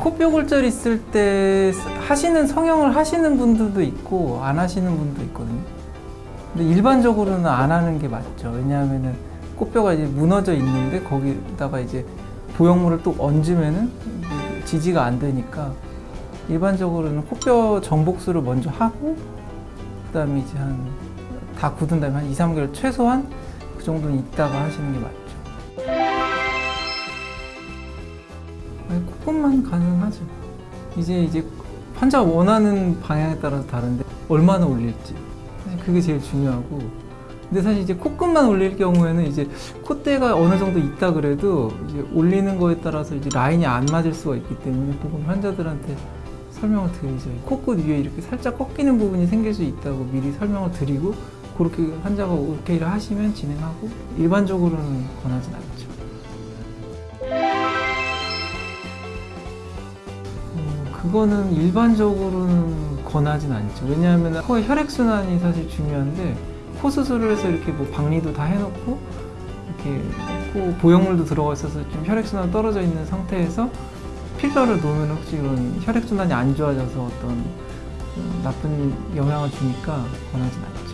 코뼈 골절 있을 때 하시는 성형을 하시는 분들도 있고 안 하시는 분도 있거든요. 근데 일반적으로는 안 하는 게 맞죠. 왜냐하면은 코뼈가 이제 무너져 있는데 거기다가 이제 보형물을 또 얹으면은 지지가 안 되니까 일반적으로는 코뼈 정복수를 먼저 하고 그 다음에 이제 한 다 굳은 다음에 한 2, 3개월 최소한 그 정도는 있다가 하시는 게 맞죠. 아니, 코끝만 가능하죠. 이제 이제 환자가 원하는 방향에 따라서 다른데 얼마나 올릴지 사실 그게 제일 중요하고 근데 사실 이제 코끝만 올릴 경우에는 이제 콧대가 어느 정도 있다 그래도 이제 올리는 거에 따라서 이제 라인이 안 맞을 수가 있기 때문에 보통 환자들한테 설명을 드리죠. 코끝 위에 이렇게 살짝 꺾이는 부분이 생길 수 있다고 미리 설명을 드리고 그렇게 환자가 오케이를 하시면 진행하고 일반적으로는 권하진 않죠. 그거는 일반적으로는 권하진 않죠. 왜냐하면 코의 혈액순환이 사실 중요한데 코 수술을 해서 이렇게 뭐 박리도 다 해놓고 이렇게 코 보형물도 들어가 있어서 좀 혈액순환 떨어져 있는 상태에서 필러를 놓으면 혹시 이런 혈액순환이 안 좋아져서 어떤 어, 나쁜 영향을 주니까 권하진 않죠.